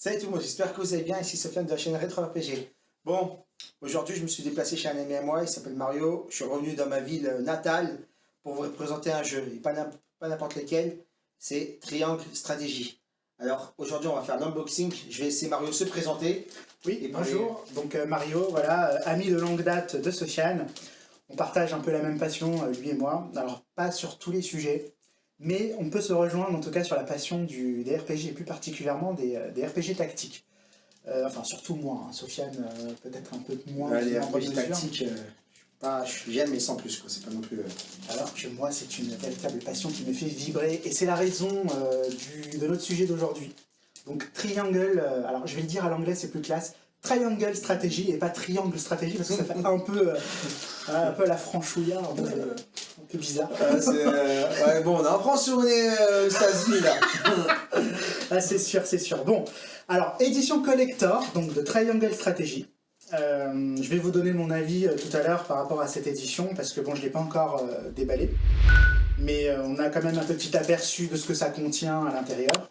Salut tout le monde, j'espère que vous allez bien, ici Sofiane de la chaîne Retro RPG. Bon, aujourd'hui je me suis déplacé chez un ami à moi, il s'appelle Mario. Je suis revenu dans ma ville natale pour vous présenter un jeu, et pas n'importe lequel, c'est Triangle Stratégie. Alors aujourd'hui on va faire l'unboxing, je vais laisser Mario se présenter. Oui, et bonjour, donc euh, Mario, voilà, euh, ami de longue date de Sofiane. On partage un peu la même passion, euh, lui et moi. Alors pas sur tous les sujets, mais on peut se rejoindre en tout cas sur la passion du, des RPG, et plus particulièrement des, euh, RPG tactiques. Euh, enfin, surtout moi, hein. Sofiane, euh, peut-être un peu moins. les RPG tactiques, j'aime mais sans plus, c'est pas non plus... Alors que moi, c'est une véritable passion qui me fait vibrer, et c'est la raison de notre sujet d'aujourd'hui. Donc Triangle, alors je vais le dire à l'anglais, c'est plus classe, Triangle Stratégie, et pas Triangle Stratégie, parce que ça fait un peu, un peu la franchouillard, peu bizarre. Euh, ouais, bon, on apprend sur les euh, là. ah, c'est sûr, c'est sûr. Bon, alors, édition collector, donc de Triangle Strategy. Euh, je vais vous donner mon avis euh, tout à l'heure par rapport à cette édition, parce que bon, je ne l'ai pas encore déballé. Mais on a quand même un petit aperçu de ce que ça contient à l'intérieur.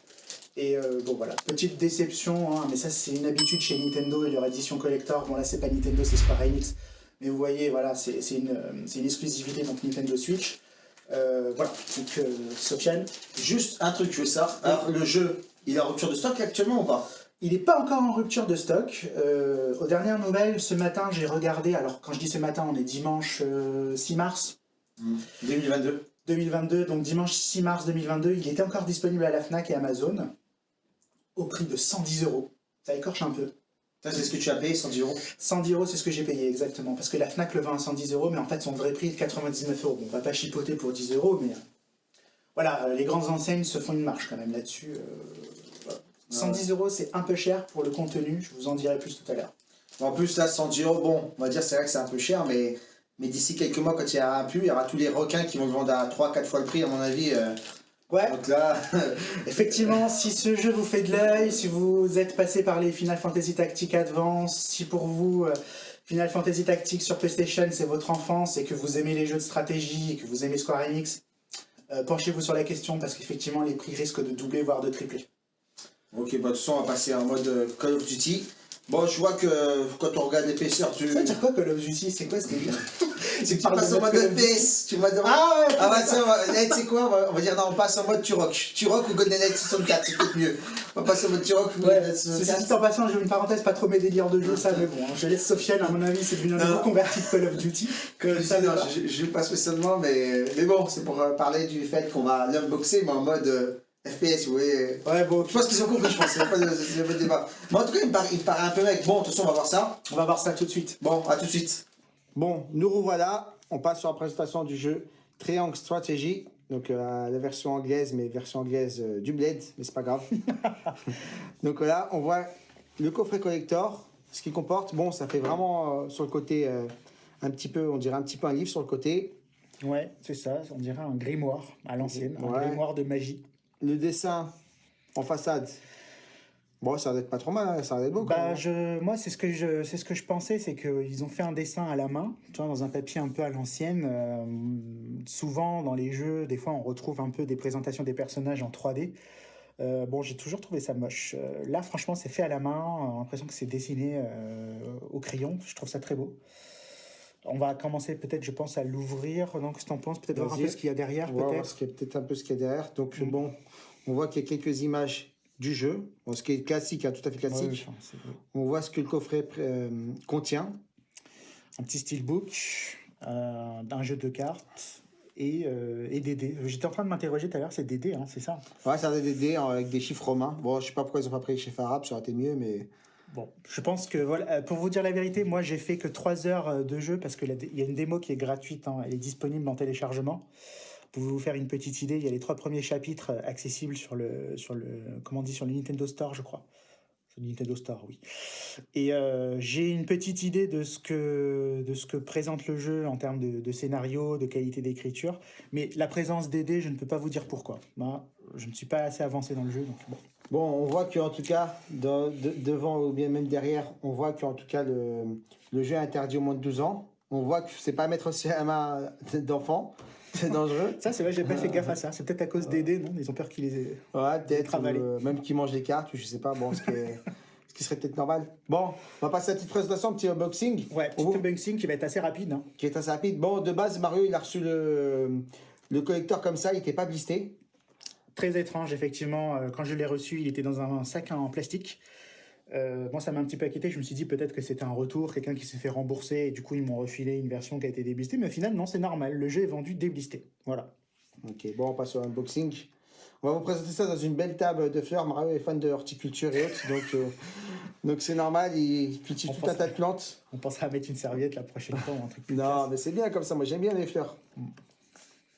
Et bon voilà, petite déception, hein, mais ça c'est une habitude chez Nintendo et leur édition collector. Bon là c'est pas Nintendo, c'est Square Enix. Mais vous voyez, voilà, c'est une, une, exclusivité donc Nintendo Switch. Euh, voilà, donc euh, Sofiane. Juste un truc, je veux ça. Alors, le jeu, il est en rupture de stock actuellement ou pas? Il n'est pas encore en rupture de stock. Euh, aux dernières nouvelles, ce matin, j'ai regardé, alors quand je dis ce matin, on est dimanche 6 mars. 2022. Mmh. 2022, donc dimanche 6 mars 2022, il était encore disponible à la FNAC et Amazon, au prix de 110 euros. Ça écorche un peu. Ça, c'est ce que tu as payé, 110 euros 110 euros, c'est ce que j'ai payé, exactement. Parce que la FNAC le vend à 110 euros, mais en fait, son vrai prix est de 99 euros. Bon, on va pas chipoter pour 10 euros, mais... Euh, voilà, euh, les grandes enseignes se font une marche quand même là-dessus. 110 euh, euros, c'est un peu cher pour le contenu, je vous en dirai plus tout à l'heure. En plus, là, 110 euros, bon, on va dire c'est vrai que c'est un peu cher, mais, mais d'ici quelques mois, quand il y aura un pu, il y aura tous les requins qui vont le vendre à 3-4 fois le prix, à mon avis. Ouais. Donc là, effectivement, si ce jeu vous fait de l'œil, si vous êtes passé par les Final Fantasy Tactics Advance, si pour vous euh, Final Fantasy Tactics sur PlayStation c'est votre enfance et que vous aimez les jeux de stratégie et que vous aimez Square Enix, euh, penchez-vous sur la question parce qu'effectivement les prix risquent de doubler voire de tripler. Ok, bah de toute façon on va passer en mode euh, Call of Duty. Bon, je vois que quand on regarde l'épaisseur, tu... Ça veut dire quoi Call of Duty C'est quoi ce délire C'est que tu passes en mode FPS, tu vas. Ah ouais Ah bah tiens, tu sais quoi on va, dire non, on passe en mode Turok. Turok ou GoldenEye 64, c'est peut-être mieux. On va passer en mode Turok ou 64. Ceci dit en passant, j'ai une parenthèse, pas trop mes délires de jeu, ça, mais bon, hein, je laisse Sofiane, à mon avis, c'est devenu un converti de Call of Duty. Call of non, je ne pas spécialement, mais, mais bon, c'est pour euh, parler du fait qu'on va l'unboxer, mais en mode... FPS, oui. Ouais, bon. Je pense qu'ils ont compris, je pense. Il n'y a pas de, débat. Mais en tout cas, il me, paraît, il paraît un peu mec. Bon, de toute façon, on va voir ça. On va voir ça tout de suite. Bon, à tout de suite. Bon, nous revoilà. On passe sur la présentation du jeu Triangle Strategy. Donc euh, la version anglaise, mais version anglaise euh, du Blade, mais c'est pas grave. donc là, on voit le coffret collector, ce qui comporte. Bon, ça fait vraiment euh, sur le côté un petit peu, on dirait un petit peu un livre sur le côté. Ouais, c'est ça, on dirait un grimoire à l'ancienne, un grimoire de magie le dessin en façade, bon, ça va être pas trop mal, hein, ça va être beau. Bah, je, moi, c'est ce que je, c'est ce que je pensais, c'est qu'ils ont fait un dessin à la main, tu vois, dans un papier un peu à l'ancienne. Euh, souvent, dans les jeux, des fois, on retrouve un peu des présentations des personnages en 3D. Euh, bon, j'ai toujours trouvé ça moche. Euh, là, franchement, c'est fait à la main. A l'impression que c'est dessiné au crayon. Je trouve ça très beau. On va commencer peut-être, je pense, à l'ouvrir. Donc, qu'est-ce que tu en penses? Peut-être voir un peu ce qu'il y a derrière, peut-être peut-être un peu ce qu'il y a derrière. Donc, mm. bon, on voit qu'il y a quelques images du jeu, ce qui est classique, hein, tout à fait classique. on voit ce que le coffret euh, contient. Un petit steelbook, euh, un jeu de cartes et, euh, et des dés. J'étais en train de m'interroger tout à l'heure, c'est des dés, hein, c'est ça? Ouais, c'est des dés avec des chiffres romains. Bon, je sais pas pourquoi ils n'ont pas pris les chiffres arabes, ça aurait été mieux, mais... Bon, je pense que, voilà, pour vous dire la vérité, moi j'ai fait que 3 heures de jeu parce qu'il y a une démo qui est gratuite, hein, elle est disponible en téléchargement. Pour vous faire une petite idée, il y a les trois premiers chapitres accessibles sur le, sur le, comment on dit, sur le Nintendo Store, je crois. Sur le Nintendo Store, oui. Et euh, j'ai une petite idée de ce, que, de ce que présente le jeu en termes de, scénario, de qualité d'écriture. Mais la présence d'aider, je ne peux pas vous dire pourquoi. Moi, je ne suis pas assez avancé dans le jeu, donc bon. Bon, on voit qu'en tout cas, devant ou bien même derrière, on voit qu'en tout cas, le, le jeu est interdit au moins de 12 ans. On voit que c'est pas mettre aussi à la main d'enfants. C'est dangereux. Ça, c'est vrai, j'ai pas fait gaffe à ça. C'est peut-être à cause des dés, non? Ils ont peur qu'ils les aient. Ouais, peut-être. Euh, même qui mange les cartes, ou je sais pas. Bon, ce qui, est- ce qui serait peut-être normal. Bon, on va passer à la petite présentation, petit unboxing. Ouais, petit unboxing qui va être assez rapide. hein. Qui est assez rapide. Bon, de base, Mario, il a reçu le, le collecteur comme ça, il était pas blisté. Très étrange, effectivement. Euh, Quand je l'ai reçu, il était dans un sac en plastique. Euh, moi, ça m'a un petit peu inquiété. Je me suis dit peut-être que c'était un retour, quelqu'un qui s'est fait rembourser et du coup, ils m'ont refilé une version qui a été déblistée. Mais au final, non, c'est normal. Le jeu est vendu déblisté. Voilà. Ok, bon, on passe au unboxing. On va vous présenter ça dans une belle table de fleurs. Mario est fan de horticulture et autres, donc euh, donc c'est normal, il cultive On tout un tas de plantes. On pensera à mettre une serviette la prochaine fois ou un truc plus Non, classe. mais c'est bien comme ça, moi j'aime bien les fleurs.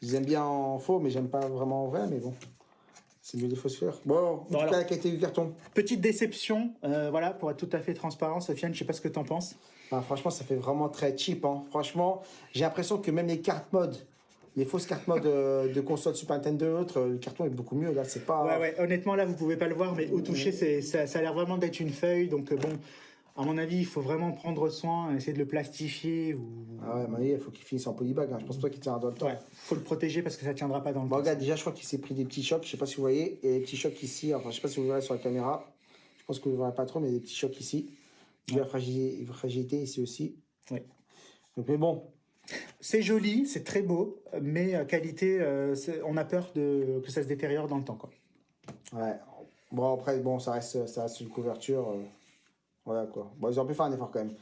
J'aime bien en faux, mais j'aime pas vraiment en vrai, mais bon. C'est mieux des fausses fleurs. Bon, tout alors. cas, la qualité du carton. Petite déception, euh, voilà, pour être tout à fait transparent, Sofiane, je sais pas ce que t'en penses. Ah, franchement, ça fait vraiment très cheap. Hein. Franchement, j'ai l'impression que même les cartes mode, les fausses cartes mode euh, de console Super Nintendo et autres, le carton est beaucoup mieux. Là, c'est pas. Ouais, ouais, honnêtement, là, vous pouvez pas le voir, mais au toucher, ça, ça a l'air vraiment d'être une feuille. Donc, euh, bon, à mon avis, il faut vraiment prendre soin, essayer de le plastifier ou. Ah ouais, mais il faut qu'il finisse en polybag. Hein. Je pense pas qu'il tiendra dans le temps. Ouais, faut le protéger parce que ça tiendra pas dans le Bon, temps. regarde, déjà, je crois qu'il s'est pris des petits chocs. Je sais pas si vous voyez. Et les petits chocs ici. Enfin, je sais pas si vous verrez sur la caméra. Je pense que vous verrez pas trop, mais il y a des petits chocs ici. Il y a la fragilité, fragilité ici aussi. Ouais. Donc, mais bon, C'est joli, c'est très beau, mais euh, qualité, euh, on a peur de, que ça se détériore dans le temps. Quoi. ouais. Bon, après, bon, ça reste, ça reste une couverture. euh, Voilà quoi. Bon, ils ont pu faire un effort quand même.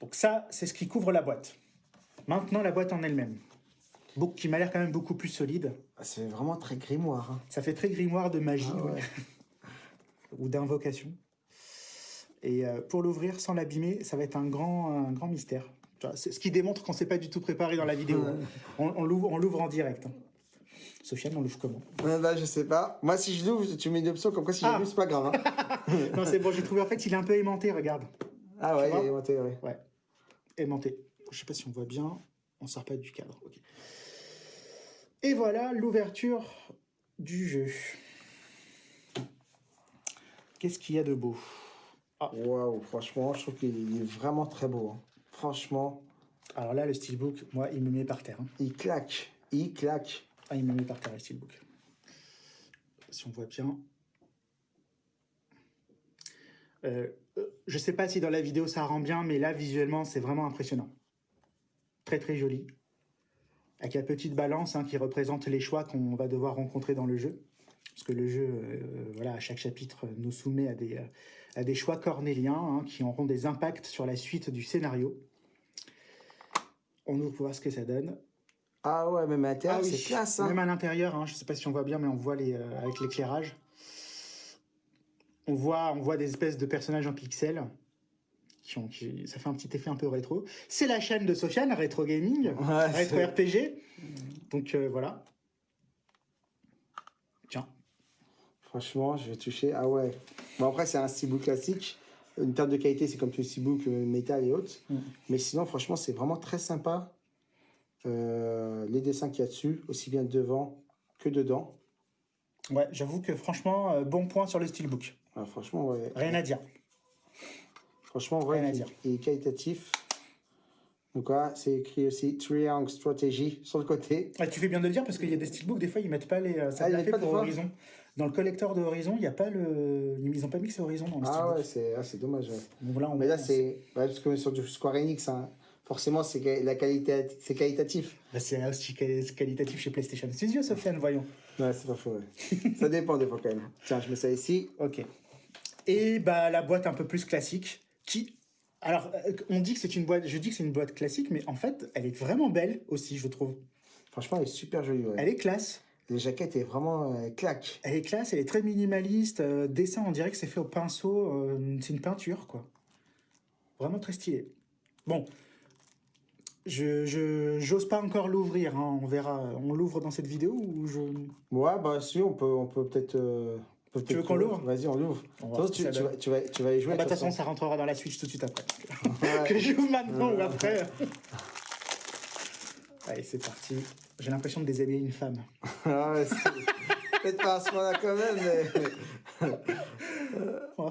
Donc ça, c'est ce qui couvre la boîte. Maintenant, la boîte en elle-même. Qui m'a l'air quand même beaucoup plus solide. Ah, C'est vraiment très grimoire. hein. Ça fait très grimoire de magie Ah ouais. ouais. ou d'invocation. Et euh, pour l'ouvrir sans l'abîmer, ça va être un grand, un grand mystère. Ce qui démontre qu'on s'est pas du tout préparé dans la vidéo. hein. On, l'ouvre, on l'ouvre en direct. Sofiane, on l'ouvre comment bah, je sais pas. Moi, si je l'ouvre, tu mets une option comme quoi si Ah. je l'ouvre, c'est pas grave. hein. Non, c'est bon, j'ai trouvé. En fait, il est un peu aimanté, regarde. ah ouais, il est monté, ouais. Ouais, aimanté. Je sais pas si on voit bien. On sort pas du cadre. Et voilà l'ouverture du jeu. Qu'est-ce qu'il y a de beau? Waouh, franchement, je trouve qu'il est vraiment très beau. hein. Franchement, Alors là, le steelbook, moi, il me met par terre. hein. il claque. Il claque. Ah, il me met par terre, le steelbook. Si on voit bien. Euh, euh, je sais pas si dans la vidéo ça rend bien, mais là, visuellement, c'est vraiment impressionnant. Très, très joli. Avec la petite balance hein, qui représente les choix qu'on va devoir rencontrer dans le jeu. Parce que le jeu, euh, voilà, à chaque chapitre, nous soumet à des, à des choix cornéliens hein, qui auront des impacts sur la suite du scénario. On ouvre pour voir ce que ça donne. Ah ouais, même à l'intérieur, Ah oui, c'est classe. Hein. Même à l'intérieur, hein, je ne sais pas si on voit bien, mais on voit les, euh, avec l'éclairage. On voit, on voit des espèces de personnages en pixels. Qui ont, qui- ça fait un petit effet un peu rétro. C'est la chaîne de Sofiane, Retro Gaming, Ouais, Retro c'est- RPG. Donc euh, voilà. Tiens. Franchement, je vais toucher. Ah ouais. Bon, après, c'est un steelbook classique. Une terme de qualité, c'est comme tous les steelbooks euh, métal et autres. Mm. Mais sinon, franchement, c'est vraiment très sympa. Euh, les dessins qu'il y a dessus, aussi bien devant que dedans. Ouais, j'avoue que franchement, euh, bon point sur le steelbook. Ah, franchement, ouais. Rien à dire. Franchement, ouais, Rien à dire. il est qualitatif. Donc c'est écrit aussi Triangle Strategy sur le côté. Ah, tu fais bien de le dire parce qu'il y a des steelbooks, des fois, ils mettent pas les. euh, Ça Ah, y pas pour Horizon. Dans le collecteur de Horizon, il n'y a pas le. Ils n'ont pas mis que c'est Horizon dans le Ah steelbook. ouais, c'est ah, dommage. ouais. Donc là, on Mais là, c'est. parce est sur du Square Enix, hein. Forcément, c'est la qualité, c'est qualitatif. Bah, c'est aussi quali- qualitatif chez PlayStation. C'est yeux, Sofiane, voyons. Ouais, c'est pas faux, ouais. Ça dépend des fois quand même. Tiens, je mets ça ici. Ok. Et bah, la boîte un peu plus classique, qui. Alors, euh, on dit que c'est une boîte, je dis que c'est une boîte classique, mais en fait, elle est vraiment belle aussi, je trouve. Franchement, elle est super jolie. Ouais. Elle est classe. Les jaquettes est vraiment euh, claque. Elle est classe, elle est très minimaliste. euh, dessin, on dirait que c'est fait au pinceau. euh, c'est une peinture, quoi. Vraiment très stylé. Bon. Je j'ose pas encore l'ouvrir, hein, on verra. On l'ouvre dans cette vidéo ou je. Ouais, bah si, on peut on peut peut-être. euh, peut Tu veux qu'on l'ouvre Vas-y, on l'ouvre. Tu, tu vas, tu, vas, tu vas y jouer. Ah bah, de toute façon. ça rentrera dans la Switch tout de suite après. Ouais. que je joue maintenant ou après. Allez, c'est parti. J'ai l'impression de déshabiller une femme. Ah ouais, c'est- Peut-être pas à ce moment-là quand même, mais.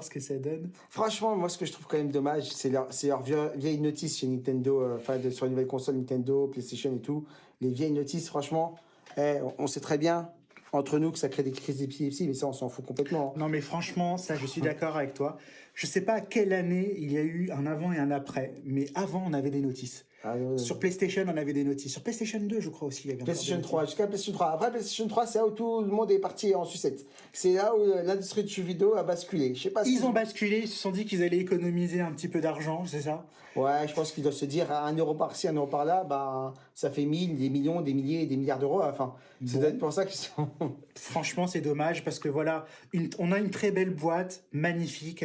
Voir ce que ça donne. Franchement, moi, ce que je trouve quand même dommage, c'est leur, leur vie- vieille notice chez Nintendo, euh, enfin, sur les nouvelles consoles Nintendo, PlayStation et tout. Les vieilles notices, franchement, eh, on, on sait très bien, entre nous, que ça crée des crises d'épilepsie, mais ça, on s'en fout complètement. Non, mais franchement, ça, je suis d'accord avec toi. Je sais pas à quelle année il y a eu un avant et un après, mais avant, on avait des notices. Ah. Sur PlayStation, on avait des notices. Sur PlayStation 2, je crois aussi, il y avait PlayStation des 3, jusqu'à PlayStation 3. Après PlayStation 3, c'est là où tout le monde est parti en sucette. C'est là où euh, l'industrie du jeu vidéo a basculé. Je sais pas si... Ils ont basculé, ils se sont dit qu'ils allaient économiser un petit peu d'argent, c'est ça? Ouais, je pense qu'ils doivent se dire, à un euro par-ci, un euro par-là, bah, ça fait 1000, des millions, des milliers, des milliards d'euros. Enfin, c'est peut-être pour ça qu'ils sont... Franchement, c'est dommage parce que voilà, une- on a une très belle boîte, magnifique.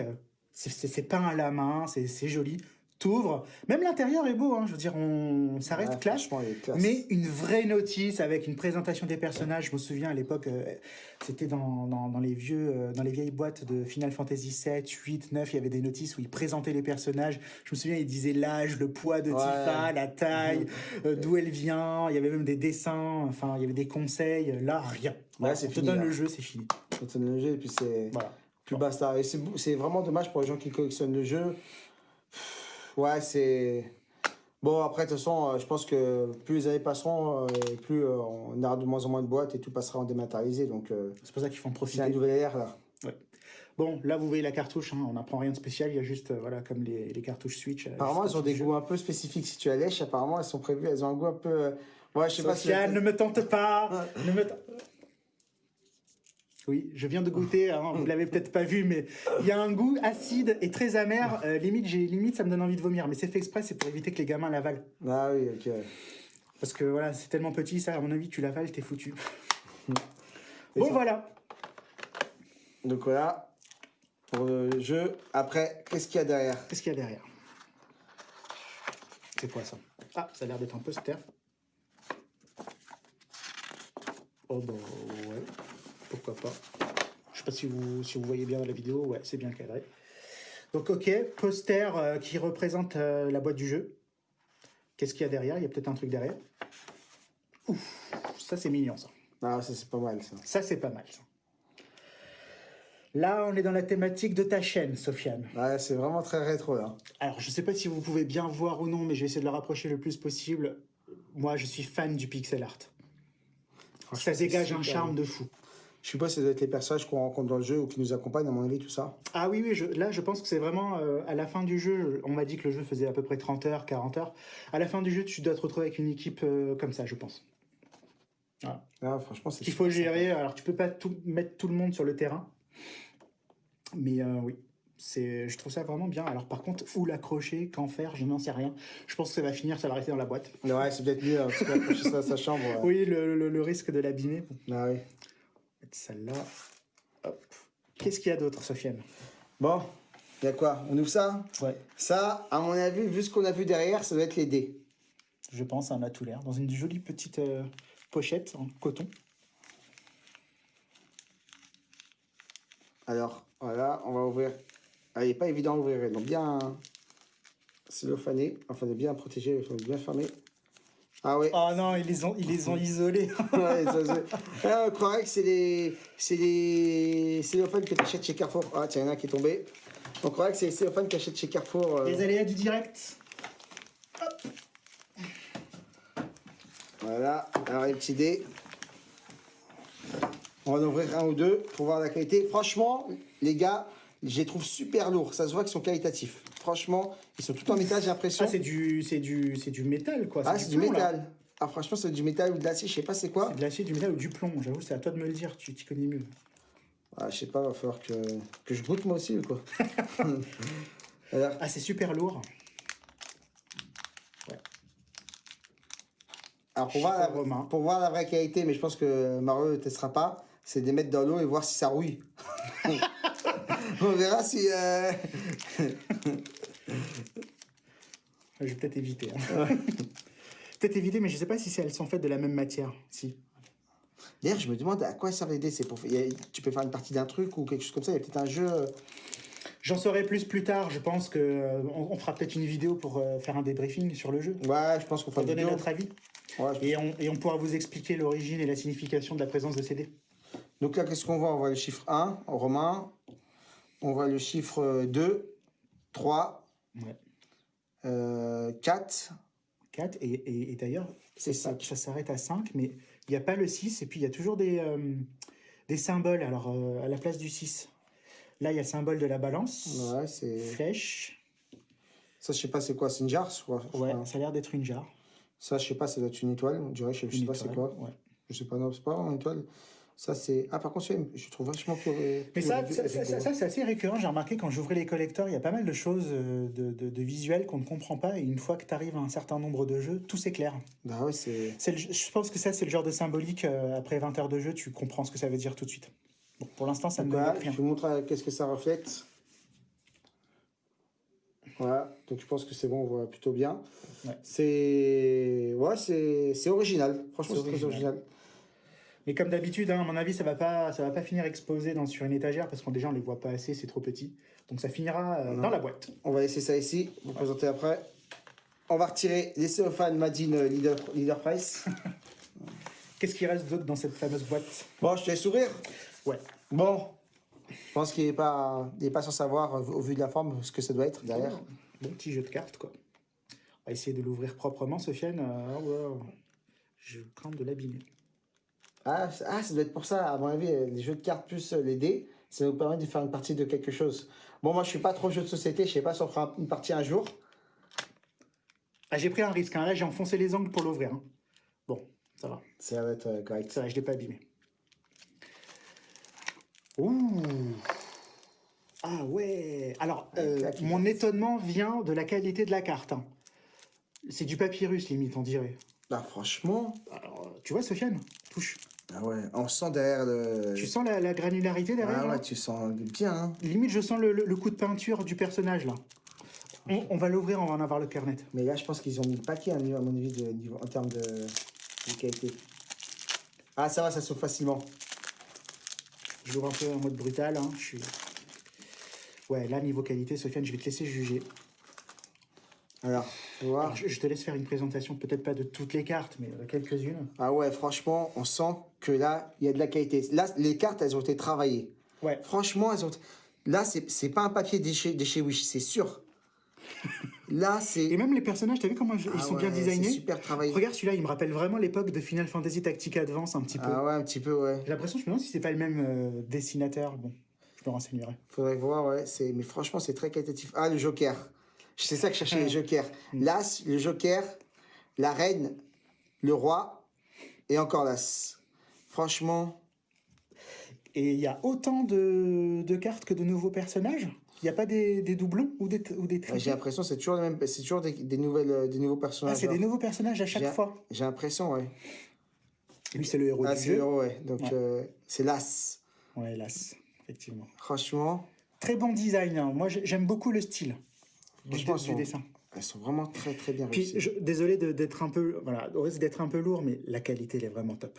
C'est- peint à la main, c'est joli. T'ouvres, même l'intérieur est beau, hein, je veux dire, on, ça reste Ouais, classe. Mais une vraie notice avec une présentation des personnages. Je me souviens à l'époque, euh, c'était dans, dans, dans les vieux, euh, dans les vieilles boîtes de Final Fantasy 7, 8, 9, il y avait des notices où ils présentaient les personnages. Je me souviens, ils disaient l'âge, le poids de Ouais. Tifa, la taille, euh, d'où elle vient. Il y avait même des dessins, enfin, il y avait des conseils. Là, rien. Voilà, c'est on te fini, donne là. le jeu, c'est fini. C'est une logique, et puis c'est Voilà. plus basta. Et c'est vraiment dommage pour les gens qui collectionnent le jeu. Ouais, c'est. Bon, après, de toute façon, euh, je pense que plus les années passeront, euh, et plus euh, on aura de moins en moins de boîtes et tout passera en dématérialisé. Donc, C'est pour ça qu'il faut en c'est profiter. un nouvel ère là. Bon, là, vous voyez la cartouche, hein, on n'apprend rien de spécial, il y a juste, euh, voilà, comme les, les cartouches Switch. Apparemment, elles ont des goûts un peu spécifiques. Si tu la lèches, apparemment, elles sont prévues. Elles ont un goût un peu. euh, Ouais, je sais pas si. Ne me tente pas ne me... Oui, je viens de goûter, hein, vous l'avez peut-être pas vu, mais il y a un goût acide et très amer. euh, limite, j'ai limite, ça me donne envie de vomir. Mais c'est fait exprès, c'est pour éviter que les gamins l'avalent. Ah oui, ok. Parce que voilà, c'est tellement petit, ça, à mon avis, tu l'avales, t'es foutu. Et Bon, ça- voilà. Donc voilà. Pour le jeu. Après, qu'est-ce qu'il y a derrière? Qu'est-ce qu'il y a derrière? C'est quoi ça? Ah, ça a l'air d'être un poster. Oh bah ouais, pourquoi pas. Je sais pas si vous, si vous voyez bien dans la vidéo, ouais, c'est bien cadré. Donc ok, poster euh, qui représente euh, la boîte du jeu. Qu'est-ce qu'il y a derrière? Il y a peut-être un truc derrière. Ouf, ça c'est mignon ça. Ah, ça, c'est pas mal ça. Ça c'est pas mal ça. Là, on est dans la thématique de ta chaîne, Sofiane. Ouais, c'est vraiment très rétro là. Alors, je sais pas si vous pouvez bien voir ou non, mais je vais essayer de le rapprocher le plus possible. Moi, je suis fan du pixel art. Ça dégage un charme de fou. Je sais pas si ça doit être les personnages qu'on rencontre dans le jeu ou qui nous accompagnent, à mon avis, tout ça. Ah oui, oui, je- là, je pense que c'est vraiment euh, à la fin du jeu. On m'a dit que le jeu faisait à peu près 30 heures, 40 heures. À la fin du jeu, tu dois te retrouver avec une équipe euh, comme ça, je pense. Ah, franchement, c'est Qu'il faut gérer. Alors, tu peux pas tout, mettre tout le monde sur le terrain. Mais euh, oui, c'est, je trouve ça vraiment bien. Alors, par contre, où l'accrocher, qu'en faire, je n'en sais rien. Je pense que ça va finir, ça va rester dans la boîte. Ouais, c'est peut-être mieux, hein, parce qu'accrocher ça à sa chambre. ouais. Oui, le, le- le risque de l'abîmer. Ah oui. Celle-là. Hop. Qu'est-ce qu'il y a d'autre, Sofiane? Bon, il y a quoi? On ouvre ça? Ouais. Ça, à mon avis, vu ce qu'on a vu derrière, ça doit être les dés. Je pense, ça en a tout l'air. Dans une jolie petite euh, pochette en coton. Alors, voilà, on va ouvrir. Ah, il n'est pas évident à ouvrir, donc bien cellophané, enfin de bien protégé, il faut bien fermer. Ah ouais. Oh non, ils les ont, ils les ont isolés. Ouais, ça, Ah, on croirait que c'est les, c'est les cellophanes que tu achètes chez Carrefour. Ah, tiens, il y en a un qui est tombé. On croirait que c'est les cellophanes que tu achètes chez Carrefour. euh, les aléas du direct. Voilà, alors les petits dés. On va en ouvrir un ou deux pour voir la qualité. Franchement, les gars, je les trouve super lourds. Ça se voit qu'ils sont qualitatifs. Franchement, ils sont tout en métal, j'ai l'impression. Ah, c'est du, c'est du, c'est du métal, quoi. Ah, c'est du plomb, là. métal. Ah, franchement, c'est du métal ou de l'acier, je sais pas c'est quoi. C'est de l'acier, du métal ou du plomb. J'avoue, c'est à toi de me le dire. Tu t'y connais mieux. Ah, je sais pas, va falloir que, que je goûte moi aussi ou quoi. Alors, Ah, c'est super lourd. alors pour, voir la, pour voir la vraie qualité, mais je pense que Mario ne testera pas, c'est de les mettre dans l'eau et voir si ça rouille. On verra si. euh, Je vais peut-être éviter. hein. peut-être éviter, mais je sais pas si elles sont faites de la même matière. Si. D'ailleurs, je me demande à quoi servent les dés. Pour... Tu peux faire une partie d'un truc ou quelque chose comme ça. Il y a peut-être un jeu. J'en saurai plus plus tard. Je pense que euh, on, on fera peut-être une vidéo pour euh, faire un débriefing sur le jeu, Ouais, je pense qu'on fera donner vidéo. notre avis. Ouais, je- Et on, et on pourra vous expliquer l'origine et la signification de la présence de CD. Donc là, qu'est-ce qu'on voit? On voit le chiffre 1, romain. On voit le chiffre 2, 3, Ouais. euh, 4. 4, et, et- et d'ailleurs, C'est ça, ça s'arrête à 5, mais il n'y a pas le 6, et puis il y a toujours des, euh, des symboles, alors euh, à la place du 6. Là, il y a le symbole de la balance, Ouais, c'est. flèche, Ça, je sais pas c'est quoi, c'est une jarre je ouais, ça a l'air d'être une jarre. Ça, je sais pas, ça doit être une étoile, on dirait, je sais, je sais pas c'est quoi. ouais. Je sais pas, non, c'est pas une étoile. Ça, c'est. Ah, par contre, je trouve vachement plus. Mais ça, ça, ça- ça- ça, c'est assez récurrent. J'ai remarqué quand j'ouvrais les collecteurs, il y a pas mal de choses euh, de, de, de visuels qu'on ne comprend pas. Et une fois que tu arrives à un certain nombre de jeux, tout s'éclaire. Bah ouais, c'est. Je pense que ça, c'est le genre de symbolique. euh, après 20 heures de jeu, tu comprends ce que ça veut dire tout de suite. Bon, pour l'instant, ça ne me bloque je rien. vous montre euh, qu'est-ce que ça reflète. Voilà, donc je pense que c'est bon, on voit plutôt bien. Ouais. C'est. Ouais, c'est original. Franchement, C'est c'est très original. original. Mais comme d'habitude, hein, à mon avis, ça va pas, ça va pas finir exposé dans, sur une étagère parce qu'on déjà on les voit pas assez, c'est trop petit. Donc ça finira euh, dans la boîte. On va laisser ça ici, vous présenter après. On va retirer les cellophane Madine euh, Leader, Leader Price. Qu'est-ce qui reste d'autre dans cette fameuse boîte? Bon, je te laisse sourire. Ouais. Bon, je pense qu'il n'est pas, il est pas sans savoir, euh, au vu de la forme, ce que ça doit être derrière. Bon petit jeu de cartes quoi. On va essayer de l'ouvrir proprement, Sofiane. Ouais, Je crains de l'abîmer. Ah, ah, ça doit être pour ça, à mon avis, euh, les jeux de cartes plus euh, les dés, ça nous permet de faire une partie de quelque chose. Bon, moi, je suis pas trop jeu de société, je sais pas si on fera une partie un jour. Ah, j'ai pris un risque. hein. Là, j'ai enfoncé les angles pour l'ouvrir. hein. Bon, ça va. Ça va être euh, correct. Ça va, je l'ai pas abîmé. Ouh Ah ouais Alors, euh, petite mon étonnement vient de la qualité de la carte. hein. C'est du papyrus, limite, on dirait. Bah, franchement, Alors, tu vois, Sofiane Touche. ah ouais, on sent derrière le. Tu sens la, la granularité derrière Ah là ouais, tu sens bien. Hein. Limite, je sens le, le- le coup de peinture du personnage, là. On, on va l'ouvrir, on va en avoir le cœur net. Mais là, je pense qu'ils ont mis le paquet, à mon avis, de, niveau, en termes de, de qualité. Ah, ça va, ça s'ouvre facilement. Je l'ouvre un peu en mode brutal. hein. Je suis... Ouais, là, niveau qualité, Sofiane, je vais te laisser juger. Alors, Alors, je, je te laisse faire une présentation, peut-être pas de toutes les cartes, mais de quelques-unes. Ah ouais, franchement, on sent que là, il y a de la qualité. Là, les cartes, elles ont été travaillées. Ouais. Franchement, elles ont. Là, c'est pas un papier de chez Wish, c'est sûr. Là, Et c'est. même les personnages, t'as vu comment ils Ah sont ouais, bien designés? super travaillé. Regarde celui-là, il me rappelle vraiment l'époque de Final Fantasy Tactic Advance un petit peu. Ah ouais, un petit peu, ouais. J'ai l'impression, je me demande si c'est pas le même euh, dessinateur. Bon, je me renseignerai. Faudrait voir, ouais. Mais franchement, c'est très qualitatif. Ah, le Joker. C'est ça que je cherchais, les Jokers. L'As, le Joker, la Reine, le Roi et encore l'As. Franchement, Et il y a autant de, de cartes que de nouveaux personnages? Il n'y a pas des, des doublons ou des, ou des j'ai l'impression que c'est toujours, les mêmes- c'est toujours des, des nouvelles, euh, des nouveaux Ah, personnages. c'est des nouveaux personnages à chaque fois. J'ai l'impression, ouais. Lui, c'est le héros Ah, du c'est jeu. le héros, ouais. Donc, Ouais. euh, c'est l'As. Ouais, hélas, effectivement. Franchement, Très bon design. hein. Moi, j'ai- j'aime beaucoup le style Franchement, du ils sont- dessin. elles sont vraiment très, très bien Puis, réussies. je, désolé d'être un peu, voilà, au risque d'être un peu lourd, mais la qualité, elle est vraiment top.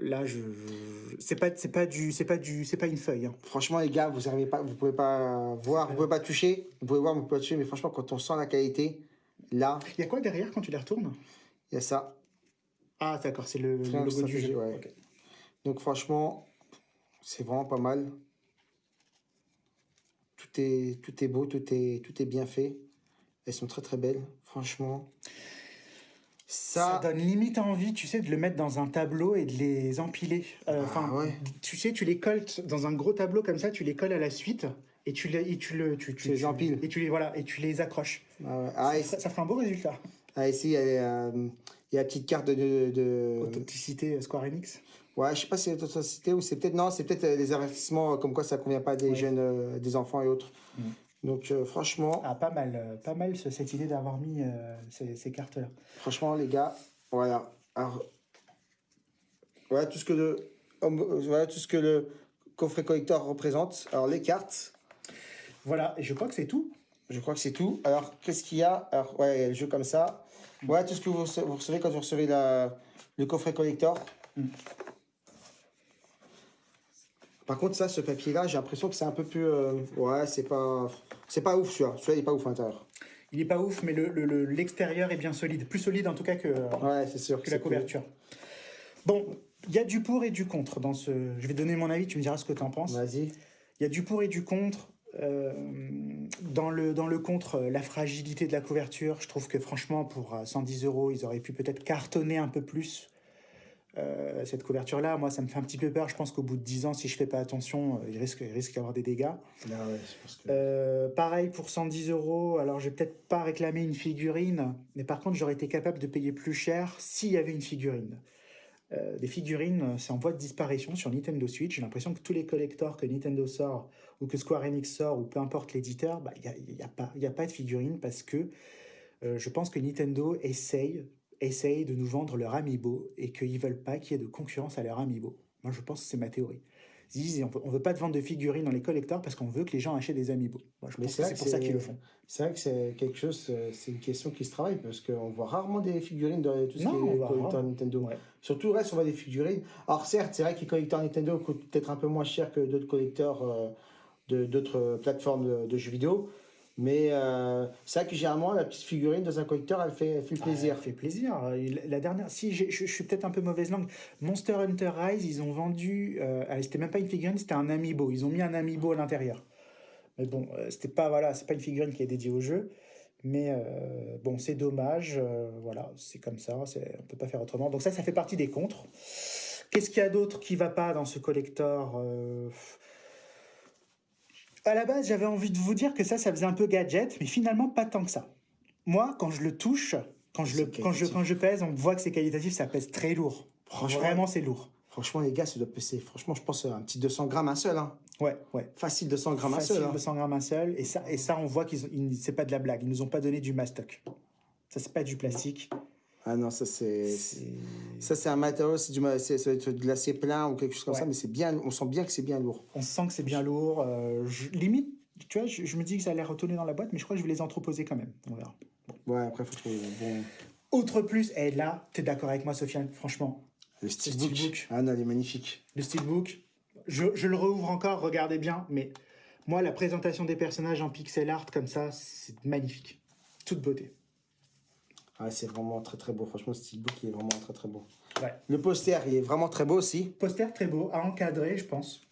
Là, je, je- c'est pas, c'est pas du, c'est pas du, c'est pas une feuille. hein. Franchement, les gars, vous arrivez pas, vous pouvez pas voir, vous pouvez pas toucher, vous pouvez voir, vous pouvez pas toucher, mais franchement, quand on sent la qualité, là, Il y a quoi derrière quand tu les retournes? Il y a ça. Ah, d'accord, c'est le, le logo du jeu. ouais. Donc franchement, c'est vraiment pas mal. Tout est, tout est beau, tout est, tout est bien fait. Elles sont très très belles, franchement. Ça Ça, donne limite envie, tu sais, de le mettre dans un tableau et de les empiler. Euh, Ah, Enfin, ouais. tu sais, tu les colles dans un gros tableau comme ça, tu les colles à la suite et tu les, et tu le, tu, Tu les empiles. et tu les voilà et tu les accroches. ah ouais. Ah, ça, ça fera un beau résultat. ah, ici, il y a, euh, il y a la petite carte de... de, de- Authenticité euh, Square Enix. Ouais, je sais pas si c'est l'authenticité ou c'est peut-être... Non, c'est peut-être euh, les avertissements euh, comme quoi ça convient pas des Ouais. jeunes, euh, des enfants et autres. Mm. Donc euh, franchement, Ah, pas mal, euh, pas mal ce- cette idée d'avoir mis euh, ces, ces cartes-là. franchement les gars, voilà. Alors, voilà tout ce que le, voilà tout ce que le coffret collector représente. Alors les cartes, Voilà, et je crois que c'est tout. je crois que c'est tout. Alors qu'est-ce qu'il y a? Alors ouais, il y a le jeu comme ça. Voilà tout ce que vous rece- vous recevez quand vous recevez la, le coffret collector. Mm. Par contre, ça, ce papier-là, j'ai l'impression que c'est un peu plus. euh, ouais, c'est pas. C'est pas ouf, celui-là. Celui-là, il est pas ouf à l'intérieur. Il est pas ouf, mais le- le- le- l'extérieur est bien solide. Plus solide en tout cas que, Ouais, sûr. que la couverture. Bon, il y a du pour et du contre dans ce. Je vais donner mon avis, tu me diras ce que tu en penses. Vas-y. Il y a du pour et du contre. Euh, dans, le, dans le contre, euh, la fragilité de la couverture, je trouve que franchement, pour euh, 110 euros, ils auraient pu peut-être cartonner un peu plus euh, cette couverture-là. Moi, ça me fait un petit peu peur. Je pense qu'au bout de 10 ans, si je fais pas attention, euh, il risque, il risque d'y avoir des dégâts. Ouais, que... Euh, pareil pour 110 euros. Alors, je vais peut-être pas réclamer une figurine, mais par contre, j'aurais été capable de payer plus cher s'il y avait une figurine. Euh, des figurines, c'est en voie de disparition sur Nintendo Switch. J'ai l'impression que tous les collectors que Nintendo sort ou que Square Enix sort ou peu importe l'éditeur, bah, il n'y a, y a, pas- il y a pas de figurines parce que euh, je pense que Nintendo essaye, essaye de nous vendre leur Amiibo et qu'ils veulent pas qu'il y ait de concurrence à leur Amiibo. Moi, je pense que c'est ma théorie. Ils disent, on veut, on veut pas de vente de figurines dans les collectors parce qu'on veut que les gens achètent des Amiibo. Moi, je pense que c'est pour ça qu'ils le font. C'est vrai que c'est quelque chose, euh, c'est une question qui se travaille parce qu'on voit rarement des figurines dans tout ce Non, qui on est rarement. Nintendo. Ouais. Surtout, reste, on voit des figurines. Alors, certes, c'est vrai que les collecteurs Nintendo coûtent peut-être un peu moins cher que d'autres collecteurs euh, de d'autres plateformes de, de jeux vidéo. Mais euh, c'est vrai que généralement, la petite figurine dans un collecteur, elle fait, elle fait plaisir. Ça fait plaisir. Euh, La dernière, si je, je suis peut-être un peu mauvaise langue, Monster Hunter Rise, ils ont vendu, euh, c'était même pas une figurine, c'était un amiibo. Ils ont mis un amiibo à l'intérieur. Mais bon, euh, c'était pas voilà, c'est pas une figurine qui est dédiée au jeu. Mais euh, bon, c'est dommage. voilà, c'est comme ça. On peut pas faire autrement. Donc ça, ça fait partie des contres. Qu'est-ce qu'il y a d'autre qui va pas dans ce collector À la base, j'avais envie de vous dire que ça, ça faisait un peu gadget, mais finalement pas tant que ça. Moi, quand je le touche, quand je, le, quand, je, quand je pèse, on voit que c'est qualitatif, ça pèse très lourd. Franchement. Vraiment, c'est lourd. Franchement, les gars, ça doit peser. Franchement, je pense un petit 200 grammes un seul. Hein. Ouais, ouais. Facile 200 grammes un Facile, seul. hein. 200 grammes un seul. Et ça, et ça on voit qu'ils c'est pas de la blague. Ils nous ont pas donné du mastoc. Ça, c'est pas du plastique. Ah non, ça c'est. Ça, c'est un matériau, c'est du ça va être de l'acier plein ou quelque chose comme Ouais. ça, mais c'est bien, on sent bien que c'est bien lourd. On sent que c'est bien lourd. euh, je- limite, tu vois, je, je me dis que ça allait retourner dans la boîte, mais je crois que je vais les entreposer quand même. On verra. Ouais, après, faut trouver bon. Autre plus, et là, tu es d'accord avec moi, Sofiane, franchement, Le steelbook. steelbook. Ah non, il est magnifique. le steelbook, je, je le rouvre encore, regardez bien, mais moi, la présentation des personnages en pixel art comme ça, c'est magnifique. Toute beauté. Ah, c'est vraiment très très beau. Franchement, le steelbook, il est vraiment très très beau. Ouais. Le poster, il est vraiment très beau aussi. Poster très beau, à encadrer, je pense.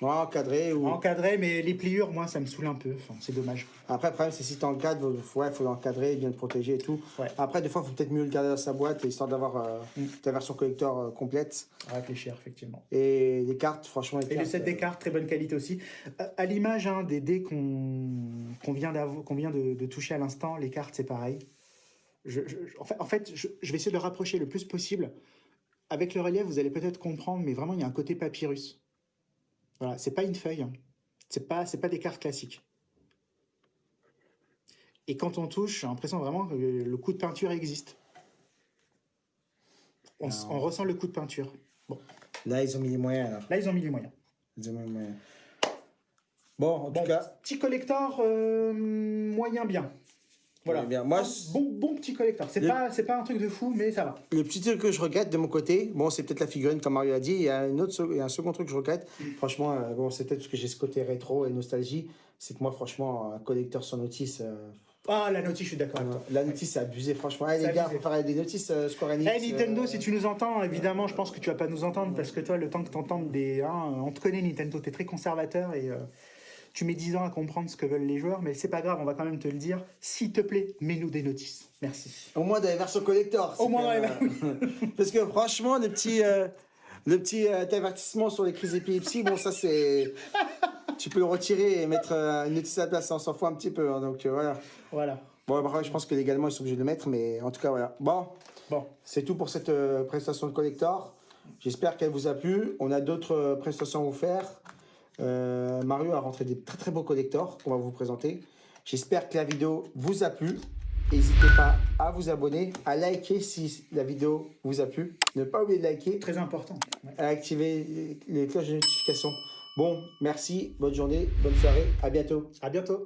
Ouais, encadré. Ou... À encadrer, mais les pliures, moi, ça me saoule un peu. Enfin, c'est dommage. Après, le problème, c'est si tu encadres, il faut, ouais, faut l'encadrer, bien le protéger et tout. Ouais. Après, des fois, il faut peut-être mieux le garder dans sa boîte, histoire d'avoir euh, Mm. ta version collector euh, complète. À réfléchir, effectivement. Et les cartes, franchement, les Et le set des euh, cartes, très bonne qualité aussi. À l'image hein, des dés qu'on vient, de toucher à l'instant, les cartes, c'est pareil. Je, je- je- en fait, en fait je, je vais essayer de le rapprocher le plus possible. Avec le relief, vous allez peut-être comprendre, mais vraiment, il y a un côté papyrus. Voilà, c'est pas une feuille. hein. C'est pas, des cartes classiques. Et quand on touche, j'ai l'impression vraiment que le coup de peinture existe. On, ressent le coup de peinture. Là, ils ont mis les moyens. Là. Là, ils ont mis les moyens. Ils ont mis les moyens. Bon, en Bon, tout cas, petit collector euh, moyen bien. Voilà. Bien. Moi, bon, bon petit collector. C'est Le- pas, pas un truc de fou, mais ça va. le petit truc que je regrette de mon côté, bon, c'est peut-être la figurine, comme Mario a dit. Il y a, une autre, il y a un second truc que je regrette. Franchement, euh, bon, c'est peut-être parce que j'ai ce côté rétro et nostalgie. C'est que moi, franchement, un collecteur sans notice. euh, Ah, la notice, je suis d'accord la notice, c'est abusé, franchement. C'est les gars, abusé. faut faire des notices euh, Square Enix. Eh Nintendo, euh, si tu nous entends, évidemment, je pense que tu vas pas nous entendre parce que toi, le temps que t'entendes des. hein, on te connaît, Nintendo, t'es très conservateur et euh, tu mets 10 ans à comprendre ce que veulent les joueurs, mais c'est pas grave, on va quand même te le dire. S'il te plaît, mets-nous des notices. Merci. Au moins dans les versions collector. Au moins dans même, euh, Parce que franchement, le petit, euh, le petit euh, avertissement sur les crises d'épilepsie, bon, ça c'est. tu peux le retirer et mettre euh, une notice à la place, on s'en fout un petit peu. hein, donc euh, voilà. Voilà. Bon, après, je pense que légalement, ils sont obligés de le mettre, mais en tout cas, voilà. Bon, Bon, c'est tout pour cette euh, prestation de collector. J'espère qu'elle vous a plu. On a d'autres euh, prestations à vous faire. Euh, Mario a rentré des très très beaux collectors qu'on va vous présenter. J'espère que la vidéo vous a plu. N'hésitez pas à vous abonner, à liker si la vidéo vous a plu. Ne pas oublier de liker, très important. À activer les cloches de notification. Bon, merci, bonne journée, bonne soirée, à bientôt. À bientôt.